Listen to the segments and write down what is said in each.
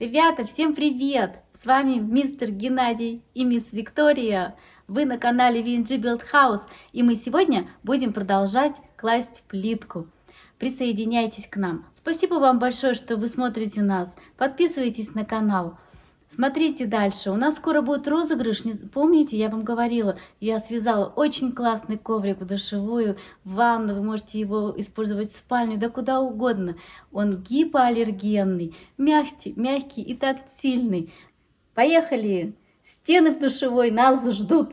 Ребята, всем привет! С вами мистер Геннадий и мисс Виктория. Вы на канале VNG Build House, и мы сегодня будем продолжать класть плитку. Присоединяйтесь к нам. Спасибо вам большое, что вы смотрите нас. Подписывайтесь на канал. Смотрите дальше. У нас скоро будет розыгрыш. Помните, я вам говорила, я связала очень классный коврик в душевую, в ванну. Вы можете его использовать в спальне, да куда угодно. Он гипоаллергенный, мягкий, мягкий и тактильный. Поехали! Стены в душевой нас ждут.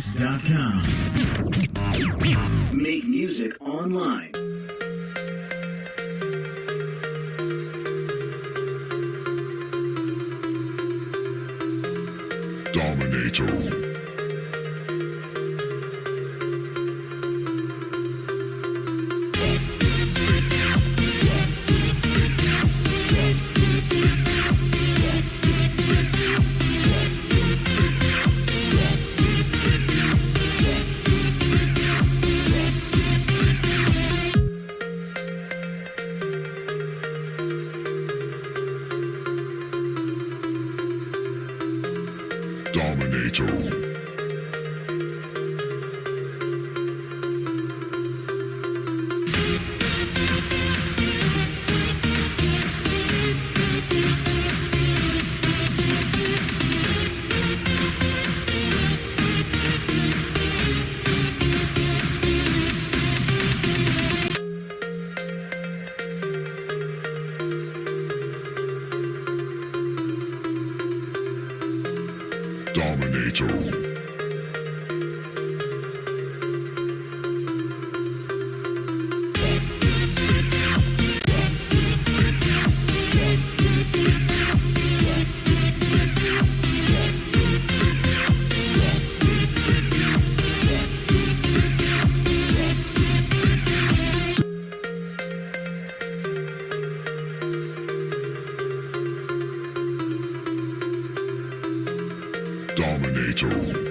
MySpace.com. Make music online. Dominator. Dominator.